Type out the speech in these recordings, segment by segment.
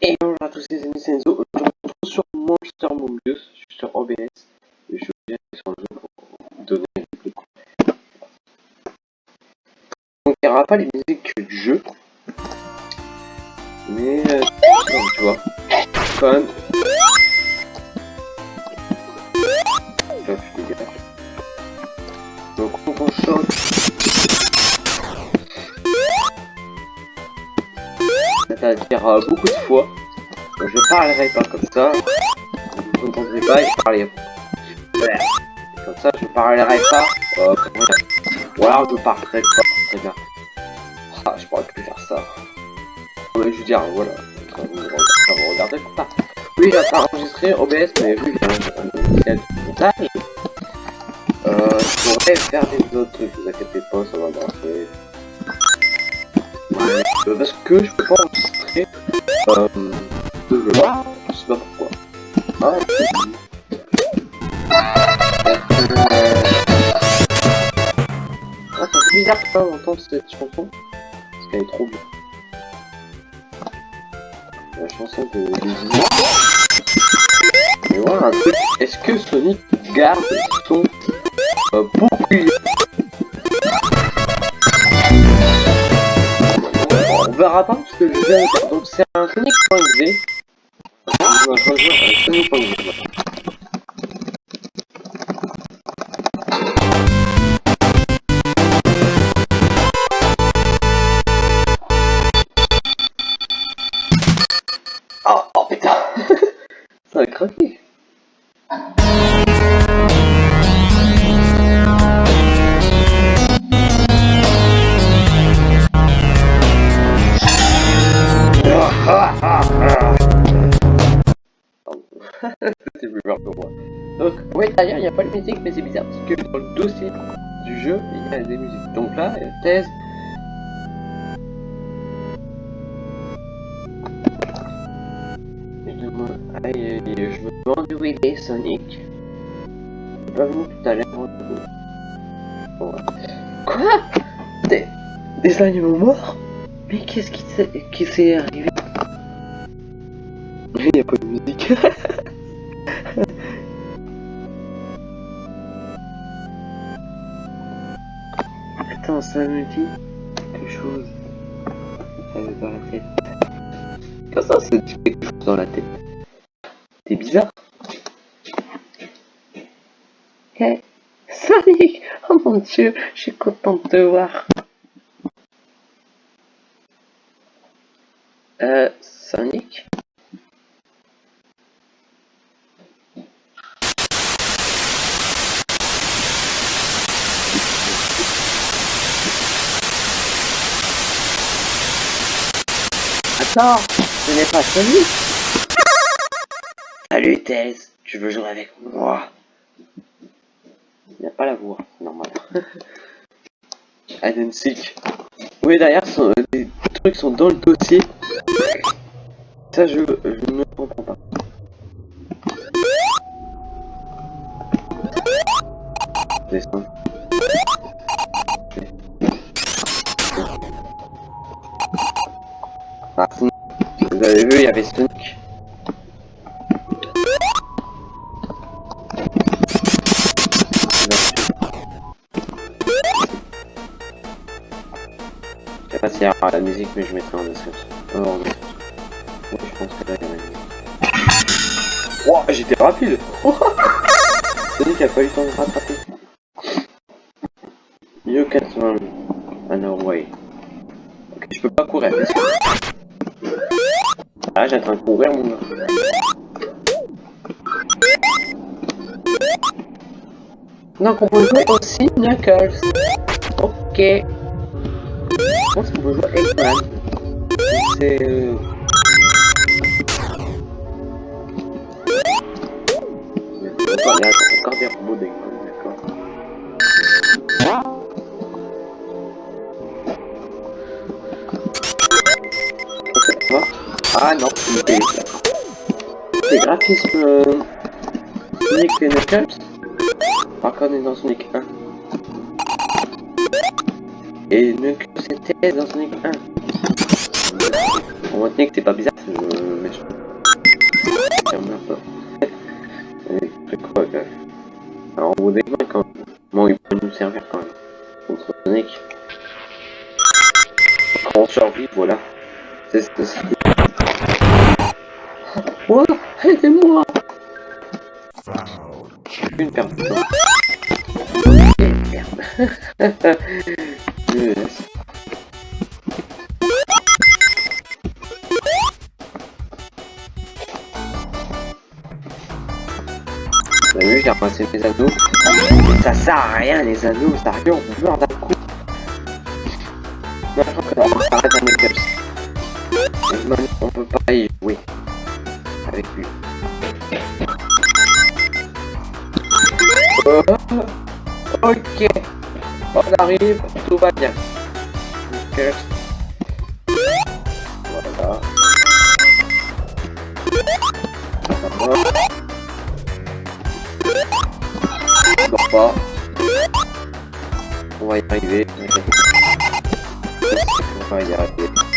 Bonjour à tous les amis, c'est Enzo. Je me retrouve sur Monster je suis sur OBS. Et je viens sur le jeu pour vous donner une réplique. Donc il n'y aura pas les musiques du jeu. Mais euh, tu vois. Donc on chante. C'est-à-dire euh, beaucoup de fois. Je parlerai pas comme ça. Vous n'entendrez pas et je parlerai. Comme ça, je parlerai pas. Euh, comment dire Ou alors je parlerai pas. Très bien. Ah, je pourrais plus faire ça. Je veux dire, voilà. Vous regardez comme ça. Oui, j'ai pas enregistré OBS, mais vu que j'ai un montage, euh, je pourrais faire des autres trucs. Vous inquiétez pas, ça va marcher. Parce que je pas enregistrer euh. Je sais pas pourquoi. Ah, ah c'est bizarre de pas entendre cette chanson. Parce qu'elle est trop bien. La chanson de. Mais voilà un truc. Est-ce que Sonic garde son euh, bouclier verra pas parce que je viens de c'est un Sonic.exe. On Sonic.exe. C'était plus peur que moi. Donc, ouais, d'ailleurs, il n'y a pas de musique, mais c'est bizarre parce que dans le dossier du jeu, il y a des musiques. Donc là, a thèse. Je me... Demande où il est, Sonic. Est pas venu tout à l'heure. Quoi? Des... des animaux morts? Mais qu'est-ce qui s'est s'est arrivé? Attends, ça me dit quelque chose. Ça me dans la tête. Quand ça, ça dit quelque chose dans la tête. C'est bizarre. Hey, Sonic Oh mon dieu, je suis contente de te voir. Euh, Sonic? Attends, ce n'est pas Sonic Salut Thèse, tu veux jouer avec moi? Il n'y a pas la voix, c'est normal. And seek. Oui d'ailleurs, sont- les trucs sont dans le dossier. Ça je, je ne comprends pas. Descends. Il y avait Sonic. Je sais pas s'il y aura la musique, mais je mettrai en description. Oh, en. Ouais, je pense que là, il y a une. Wow, j'étais rapide Sonic a pas eu le temps de rattraper. You can run an way. Ok, je peux pas courir. Ah, j'ai en train de courir, mon gars. Donc, on peut jouer aussi Knuckles. Ok. Je pense qu'on peut jouer Eggman. C'est... euh, Encore, des robots d'Eggman, d'accord. Ah non, c'est une. Les graphismes... euh, Sonic et Knuckles. Par contre, on est dans Sonic 1. Et Knuckles était dans Sonic 1. En mode Sonic, c'est pas bizarre, c'est le méchant. Ferme un peu. Et c'est quoi, Alors, on des mains quand même. Bon, il peut nous servir quand même. Contre Sonic. On survit, voilà. Ce que. Aidez-moi Une perte de temps. Eh, merde. yes. T'as vu, j'ai ramassé mes anneaux. Ça sert à rien les anneaux, ça arrive, on meurt d'un coup. Non, je crois qu'on va arrêter un Knuckles. Eggman, on peut pas y jouer. Avec lui. Oh, ok. On arrive, tout va bien. Knuckles. Voilà. Va. dors pas. On va y arriver. On va y arriver.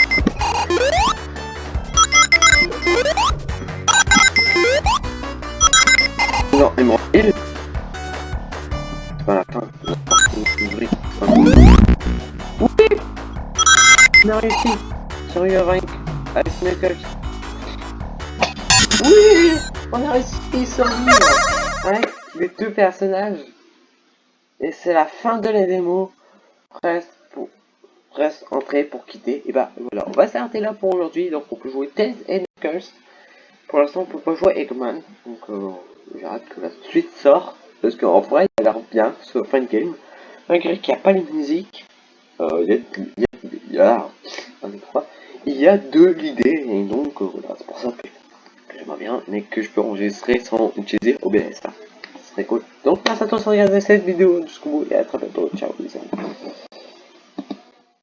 Réussi. Sur. Avec Knuckles. Oui On a réussi sur Avec les deux personnages. Et c'est la fin de la démo. Presque pour presque entrer pour quitter. Et bah voilà, on va s'arrêter là pour aujourd'hui. Donc on peut jouer Tails et Knuckles. Pour l'instant on peut pas jouer Eggman. Donc euh, j'ai hâte que la suite sorte. Parce qu'en vrai il a l'air bien ce fin game. Malgré qu'il n'y a pas les musiques. Euh, il y a, il y a, il y a, il y a de l'idée. Et donc euh, voilà, c'est pour ça que, j'aimerais bien. Mais que je peux enregistrer sans utiliser OBS. Là. C'est cool. Donc merci à tous de regarder cette vidéo jusqu'au bout et à très bientôt. Ciao les amis.